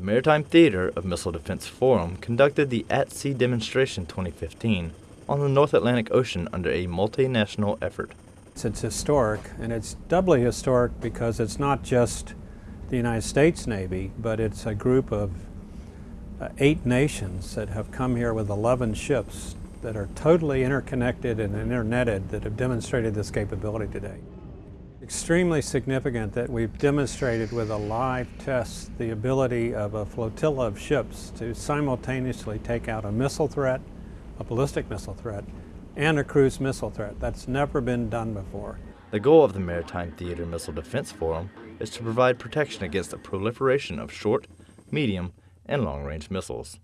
The Maritime Theater of Missile Defense Forum conducted the At Sea Demonstration 2015 on the North Atlantic Ocean under a multinational effort. It's historic, and it's doubly historic because it's not just the United States Navy, but it's a group of uh, eight nations that have come here with 11 ships that are totally interconnected and internetted that have demonstrated this capability today. Extremely significant that we've demonstrated with a live test the ability of a flotilla of ships to simultaneously take out a missile threat, a ballistic missile threat, and a cruise missile threat. That's never been done before. The goal of the Maritime Theater Missile Defense Forum is to provide protection against the proliferation of short, medium, and long-range missiles.